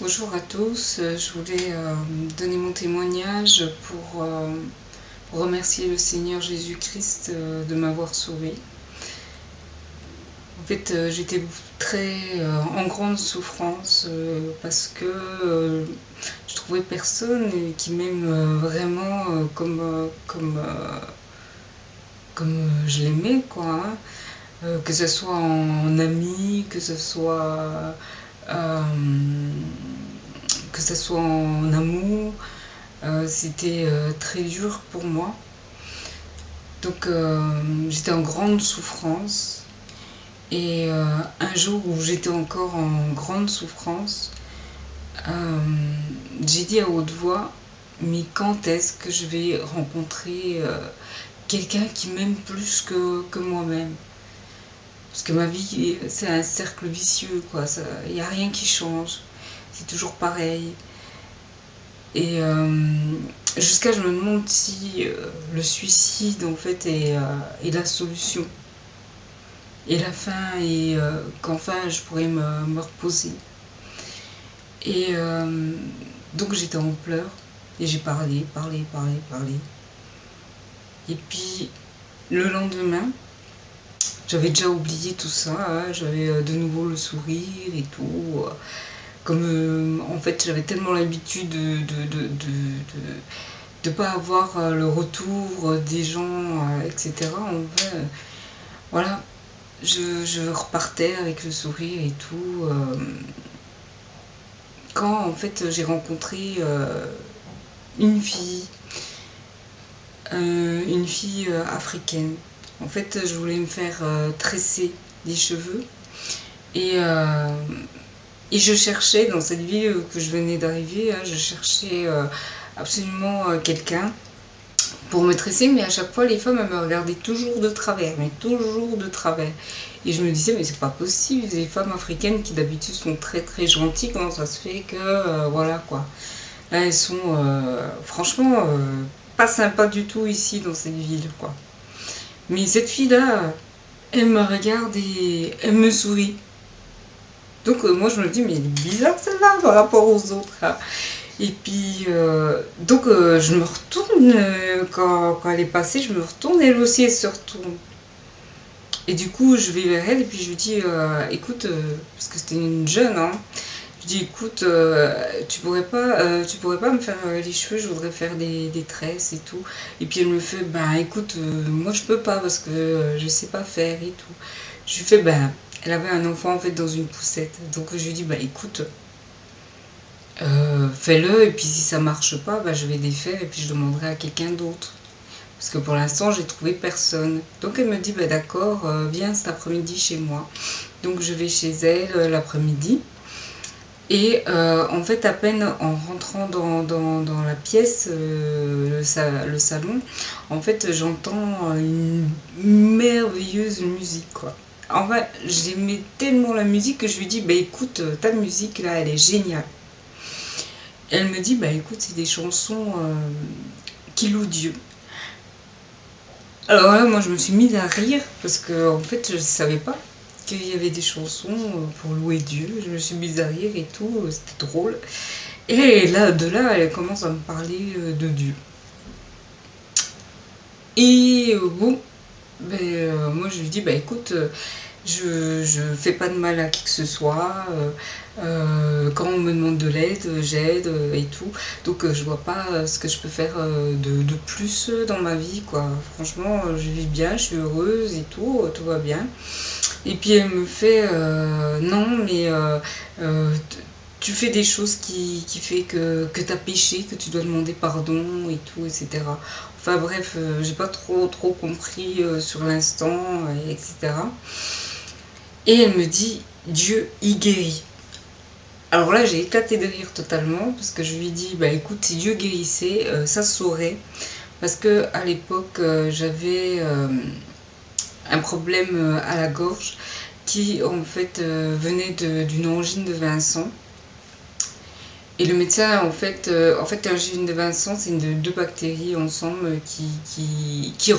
Bonjour à tous, je voulais euh, donner mon témoignage pour, euh, remercier le Seigneur Jésus-Christ euh, de m'avoir sauvé. En fait, j'étais très en grande souffrance parce que je trouvais personne qui m'aime vraiment comme, comme, comme je l'aimais, quoi. Hein. que ce soit en ami, que ce soit que ce soit en amour, euh, c'était euh, très dur pour moi. Donc euh, j'étais en grande souffrance. Et un jour où j'étais encore en grande souffrance, j'ai dit à haute voix, mais quand est-ce que je vais rencontrer quelqu'un qui m'aime plus que, que moi-même? Parce que ma vie, c'est un cercle vicieux, quoi. Il n'y a rien qui change c'est toujours pareil. Et euh, jusqu'à je me demande si euh, le suicide en fait est, euh, la solution. Et la fin et qu'enfin je pourrais me reposer. Et donc j'étais en pleurs et j'ai parlé, parlé, parlé, parlé. Et puis le lendemain, j'avais déjà oublié tout ça, hein. j'avais de nouveau le sourire et tout comme euh, en fait j'avais tellement l'habitude de de, de, pas avoir euh, le retour des gens, euh, etc. En fait, voilà, je, repartais avec le sourire et tout. quand en fait j'ai rencontré une fille, une fille africaine. En fait, je voulais me faire tresser les cheveux et et je cherchais dans cette ville que je venais d'arriver, hein, je cherchais euh, absolument euh, quelqu'un pour me tresser, mais à chaque fois les femmes elles me regardaient toujours de travers, mais toujours de travers. Et je me disais, mais c'est pas possible, les femmes africaines qui d'habitude sont très très gentilles, comment ça se fait que, euh, voilà quoi. Là elles sont franchement pas sympas du tout ici dans cette ville quoi. Mais cette fille là, elle me regarde et elle me sourit. Donc euh, moi je me dis mais il est bizarre celle-là par rapport aux autres. Hein. Et puis euh, donc euh, je me retourne quand, elle est passée, je me retourne elle aussi elle se retourne. Et du coup je vais vers elle et puis je lui dis écoute parce que c'était une jeune hein, dis écoute tu pourrais pas tu pourrais pas me faire les cheveux je voudrais faire des, des, tresses et tout et puis elle me fait ben écoute moi je peux pas parce que je sais pas faire et tout je lui fais ben elle avait un enfant en fait dans une poussette. Donc je lui dis bah écoute, euh, fais-le et puis si ça marche pas, bah, je vais défaire et puis je demanderai à quelqu'un d'autre. Parce que pour l'instant j'ai trouvé personne. Donc elle me dit bah d'accord, euh, viens cet après-midi chez moi. Donc je vais chez elle euh, l'après-midi. Et en fait, à peine en rentrant dans, la pièce, le, le, salon, en fait, j'entends une merveilleuse musique, quoi. En fait, j'aimais tellement la musique que je lui dis, bah écoute, euh, ta musique là, elle est géniale. Elle me dit, bah écoute, c'est des chansons euh, qui louent Dieu. Alors là, moi je me suis mise à rire parce que en fait, je ne savais pas qu'il y avait des chansons euh, pour louer Dieu. Je me suis mise à rire et tout, c'était drôle. Et là, de là, elle commence à me parler de Dieu. Et bon, ben, moi je lui dis, bah écoute, je, je fais pas de mal à qui que ce soit. Euh, euh, quand on me demande de l'aide, j'aide euh, et tout. Donc je vois pas ce que je peux faire de, de, plus dans ma vie. quoi. Franchement, je vis bien, je suis heureuse et tout, tout va bien. Et puis elle me fait non, mais tu fais des choses qui, qui fait que, que tu péché, que tu dois demander pardon et tout, etc. Enfin bref, j'ai pas trop trop compris sur l'instant, etc. Et elle me dit, Dieu y guérit. Alors là, j'ai éclaté de rire totalement parce que je lui dis, bah écoute, si Dieu guérissait, euh, ça saurait. Parce que à l'époque, euh, j'avais euh, un problème à la gorge qui en fait venait d'une angine de Vincent. Et le médecin, en fait, en fait, l'angine de Vincent, c'est deux bactéries ensemble qui, qui, qui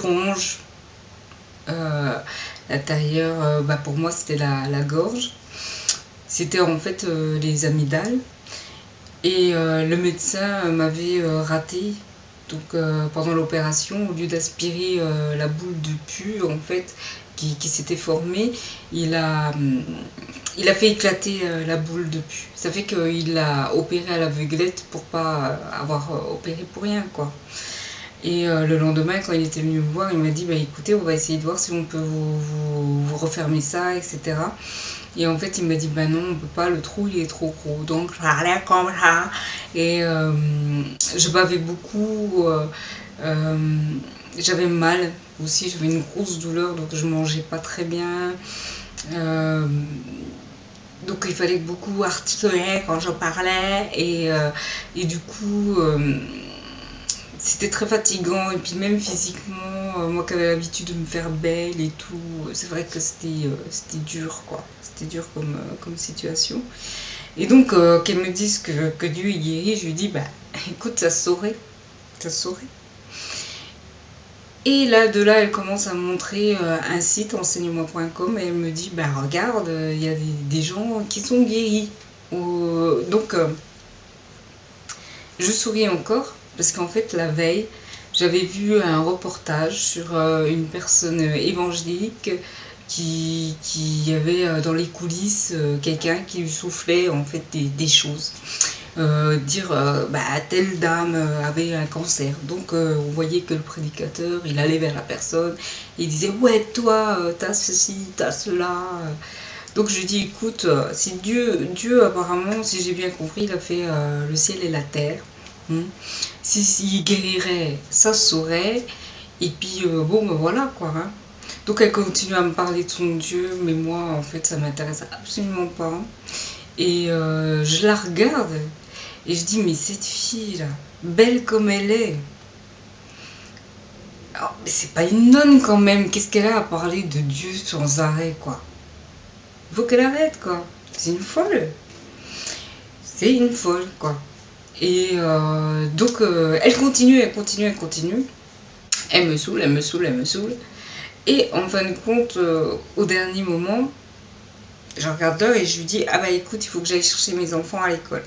L'intérieur, euh, bah pour moi, c'était la, gorge. C'était en fait euh, les amygdales. Et le médecin m'avait raté donc pendant l'opération, au lieu d'aspirer la boule de pu, en fait, qui, s'était formée, il a, hum, il a fait éclater la boule de pu. Ça fait qu'il l'a opéré à l'aveuglette pour pas avoir opéré pour rien, quoi. Et euh, le lendemain, quand il était venu me voir, il m'a dit bah, écoutez, on va essayer de voir si on peut vous, refermer ça, etc. Et en fait, il m'a dit bah non, on peut pas, le trou il est trop gros. Donc, j'allais comme ça. Et euh, je bavais beaucoup. Euh, j'avais mal aussi, j'avais une grosse douleur, donc je mangeais pas très bien. donc il fallait beaucoup articuler quand je parlais. Et, et du coup c'était très fatigant et puis même physiquement, euh, moi qui avais l'habitude de me faire belle et tout, c'est vrai que c'était euh, c'était dur quoi, c'était dur comme, euh, comme situation. Et donc qu'elle me dise que, que, Dieu est guéri, je lui dis bah écoute ça saurait, ça saurait. Et là de là elle commence à me montrer un site enseigne-moi.com et elle me dit bah regarde il y a des, gens qui sont guéris. donc je souris encore parce qu'en fait, la veille, j'avais vu un reportage sur euh, une personne évangélique qui, qui avait euh, dans les coulisses euh, quelqu'un qui lui soufflait en fait des, choses. dire bah, telle dame avait un cancer. Donc on voyait que le prédicateur, il allait vers la personne, il disait ouais toi t'as ceci, t'as cela. Donc je dis écoute, si Dieu, Dieu apparemment, si j'ai bien compris, il a fait le ciel et la terre. Hmm. Si S'il guérirait, ça saurait. Et puis, euh, bon, ben voilà quoi. Hein. Donc, elle continue à me parler de son Dieu, mais moi, en fait, ça m'intéresse absolument pas. Et euh, je la regarde et je dis, mais cette fille-là, belle comme elle est, mais c'est pas une nonne quand même. Qu'est-ce qu'elle a à parler de Dieu sans arrêt, quoi? Faut qu'elle arrête, quoi. C'est une folle. C'est une folle, quoi. Et euh, donc, euh, elle continue, elle continue, elle continue. Elle me saoule, elle me saoule, elle me saoule. Et en fin de compte, euh, au dernier moment, je regarde l'heure et je lui dis Ah bah écoute, il faut que j'aille chercher mes enfants à l'école.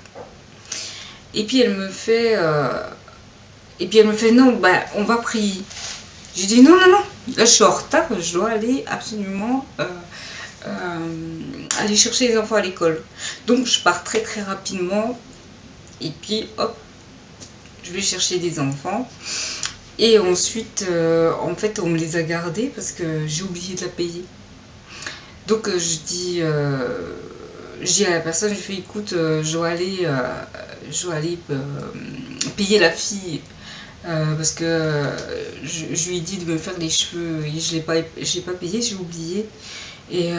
Et puis elle me fait Et puis elle me fait Non, bah on va prier. Je dis Non, non, non, là je suis en retard, je dois aller absolument aller chercher les enfants à l'école. Donc je pars très très rapidement et puis, hop, je vais chercher des enfants. Et ensuite, euh, en fait, on me les a gardés parce que j'ai oublié de la payer. Donc, euh, je dis, euh, à la personne, je fais, écoute, je dois aller, je aller payer la fille. parce que je, lui ai dit de me faire les cheveux et je ne l'ai pas, pas payé, j'ai oublié. Et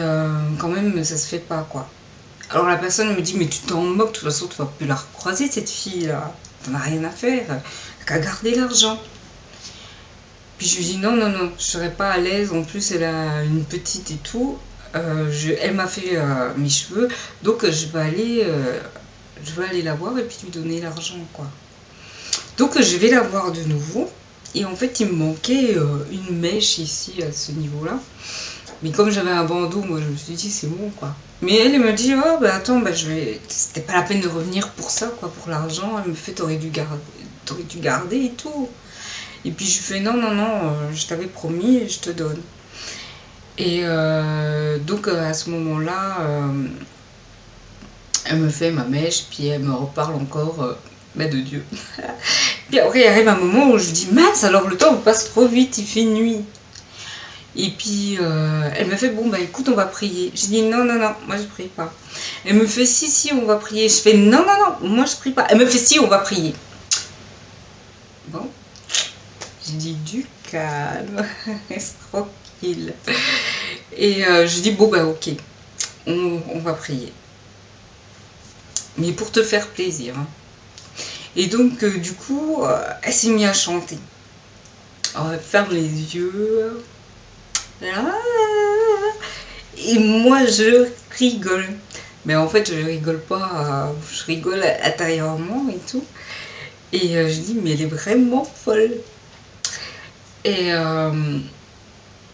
quand même, ça se fait pas, quoi. Alors la personne me dit, mais tu t'en moques, de toute façon, tu vas plus la recroiser, cette fille-là. T'en as rien à faire. Qu'à garder l'argent. Puis je lui dis, non, non, non, je serais pas à l'aise. En plus, elle a une petite et tout. Euh, elle m'a fait euh, mes cheveux. Donc, je vais aller, euh, je vais aller la voir et puis lui donner l'argent, quoi. Donc, je vais la voir de nouveau. Et en fait, il me manquait une mèche ici, à ce niveau-là. Mais comme j'avais un bandeau, moi, je me suis dit, c'est bon, quoi. Mais elle, me dit, oh, bah attends, bah, je vais... c'était pas la peine de revenir pour ça, quoi, pour l'argent. Elle me fait, t'aurais dû, garder... dû garder et tout. Et puis je fais, non, non, non, euh, je t'avais promis et je te donne. Et euh, donc euh, à ce moment-là, elle me fait ma mèche, puis elle me reparle encore bah, de Dieu. puis après, il arrive un moment où je dis, mince, alors le temps passe trop vite, il fait nuit. Et puis, euh, elle me fait, bon, bah écoute, on va prier. J'ai dit, non, non, non, moi je prie pas. Elle me fait, si, si, on va prier. Je fais, non, non, non, moi je prie pas. Elle me fait, si, on va prier. Bon, j'ai dit, du calme, reste tranquille. Et euh, je dis, bon, bah ok, on, va prier. Mais pour te faire plaisir. Hein. Et donc, euh, du coup, elle s'est mise à chanter. Alors, elle ferme les yeux. Et moi, je rigole. Mais en fait, je rigole pas, je rigole intérieurement et tout. Et euh, je dis, mais elle est vraiment folle. Et euh,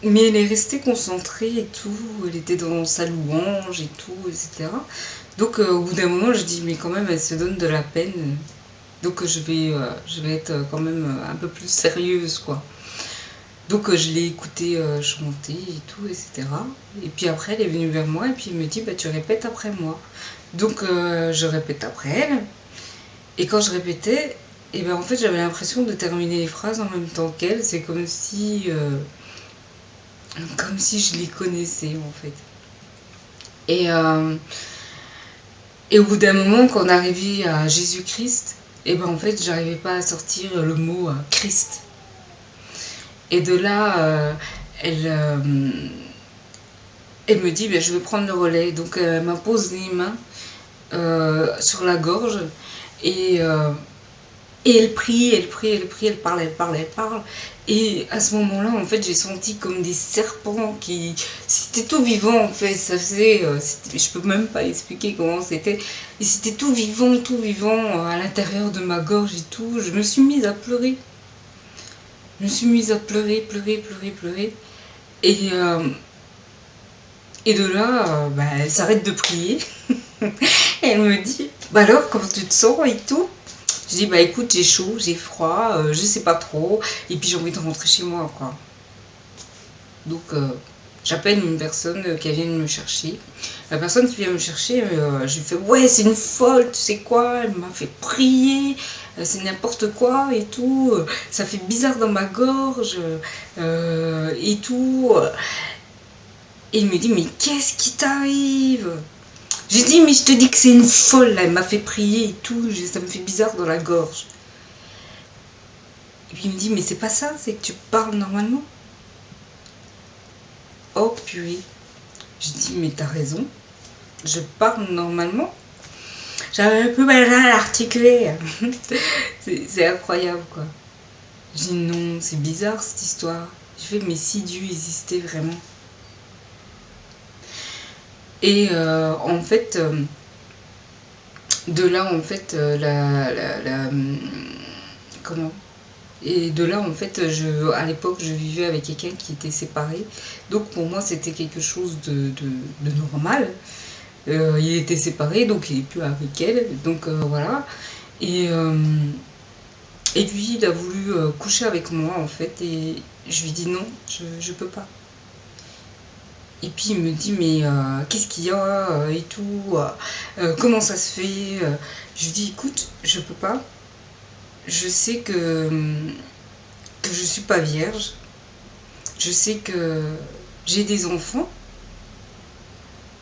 mais elle est restée concentrée et tout. Elle était dans sa louange et tout, etc. Donc au bout d'un moment, je dis, mais quand même, elle se donne de la peine. Donc je vais, je vais être quand même un peu plus sérieuse, quoi. Donc je l'ai écouté chanter et tout, etc. Et puis après, elle est venue vers moi et puis elle me dit, bah tu répètes après moi. Donc je répète après elle. Et quand je répétais, et ben en fait j'avais l'impression de terminer les phrases en même temps qu'elle. C'est comme si comme si je les connaissais en fait. Et, et au bout d'un moment, quand on arrivait à Jésus-Christ, et ben en fait j'arrivais pas à sortir le mot Christ. Et de là, euh, elle, euh, elle me dit, ben, je vais prendre le relais. Donc elle m'impose les mains euh, sur la gorge et, et elle prie, elle prie, elle prie, elle parle, elle parle, elle parle. Et à ce moment-là, en fait, j'ai senti comme des serpents qui... C'était tout vivant, en fait. Ça faisait... je peux même pas expliquer comment c'était. Et c'était tout vivant, tout vivant à l'intérieur de ma gorge et tout. Je me suis mise à pleurer. Je me suis mise à pleurer, pleurer, pleurer, pleurer. Et, euh, et de là, euh, bah, elle s'arrête de prier. elle me dit, bah alors, comment tu te sens et tout? Je dis, bah écoute, j'ai chaud, j'ai froid, euh, je sais pas trop. Et puis j'ai envie de rentrer chez moi, quoi. Donc, j'appelle une personne qui vient me chercher. La personne qui vient me chercher, je lui fais, ouais, c'est une folle, tu sais quoi Elle m'a fait prier. Euh, c'est n'importe quoi et tout, euh, ça fait bizarre dans ma gorge euh, et tout. Et il me dit, mais qu'est-ce qui t'arrive? J'ai dit, mais je te dis que c'est une folle, elle m'a fait prier et tout, ça me fait bizarre dans la gorge. Et puis il me dit, mais c'est pas ça, c'est que tu parles normalement. Oh purée. Je dis, mais t'as raison, je parle normalement. J'avais peu mal à l'articuler. c'est incroyable, quoi. Je dis non, c'est bizarre cette histoire. Je fais, mais si Dieu existait vraiment. Et euh, en fait, euh, de là, en fait, euh, la, la, comment? Et de là, en fait, je, à l'époque, je vivais avec quelqu'un qui était séparé. Donc pour moi, c'était quelque chose de, de normal. Euh, il était séparé, donc il n'est plus avec elle. Donc euh, voilà. Et, euh, lui, il a voulu coucher avec moi, en fait. Et je lui dis non, je ne peux pas. Et puis il me dit mais qu'est-ce qu'il y a et tout, comment ça se fait Je lui dis écoute, je peux pas. Je sais que, je suis pas vierge. Je sais que j'ai des enfants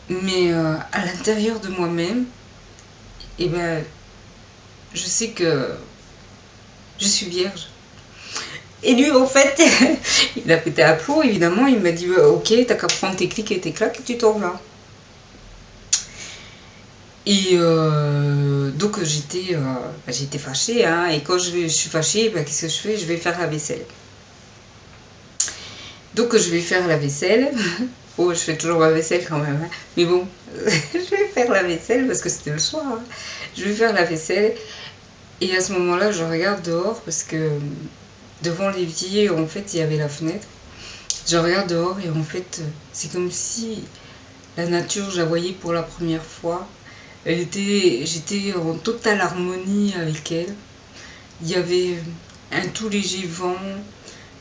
mais euh, à l'intérieur de moi-même, eh ben, je sais que je suis vierge. Et lui, en fait, il a pété à plomb, évidemment. Il m'a dit Ok, t'as qu'à prendre tes clics et tes claques et tu t'en vas. Et euh, donc, j'étais euh, bah, j'étais fâchée. Hein, et quand je, suis fâchée, bah, qu'est-ce que je fais? Je vais faire la vaisselle. Donc, je vais faire la vaisselle. Oh, je fais toujours ma vaisselle quand même. Hein. Mais bon, je vais faire la vaisselle parce que c'était le soir. Hein. Je vais faire la vaisselle. Et à ce moment-là, je regarde dehors parce que devant l'évier, en fait, il y avait la fenêtre. Je regarde dehors et en fait, c'est comme si la nature, je la voyais pour la première fois. Elle était, j'étais en totale harmonie avec elle. Il y avait un tout léger vent,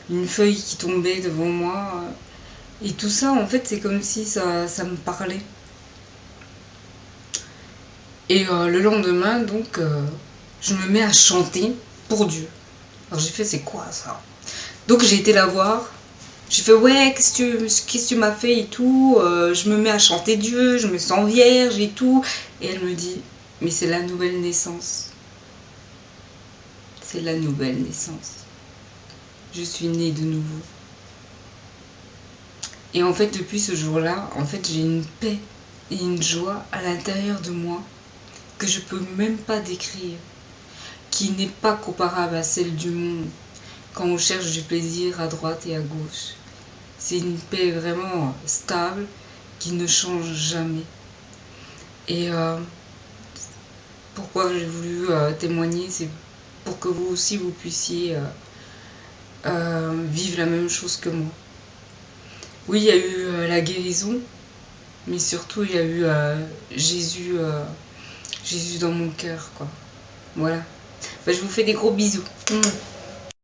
une feuille qui tombait devant moi. Et tout ça, en fait, c'est comme si ça, ça, me parlait. Et euh, le lendemain, donc, euh, je me mets à chanter pour Dieu. Alors j'ai fait, c'est quoi ça? Donc j'ai été la voir. J'ai fait, ouais, qu'est-ce que tu, m'as fait et tout? Euh, je me mets à chanter Dieu, je me sens vierge et tout. Et elle me dit, mais c'est la nouvelle naissance. C'est la nouvelle naissance. Je suis née de nouveau. Et en fait, depuis ce jour-là, en fait, j'ai une paix et une joie à l'intérieur de moi que je peux même pas décrire, qui n'est pas comparable à celle du monde quand on cherche du plaisir à droite et à gauche. C'est une paix vraiment stable qui ne change jamais. Et euh, pourquoi j'ai voulu euh, témoigner, c'est pour que vous aussi vous puissiez euh, vivre la même chose que moi. Oui, il y a eu euh, la guérison, mais surtout il y a eu Jésus, Jésus dans mon cœur, quoi. Voilà. je vous fais des gros bisous. Mmh.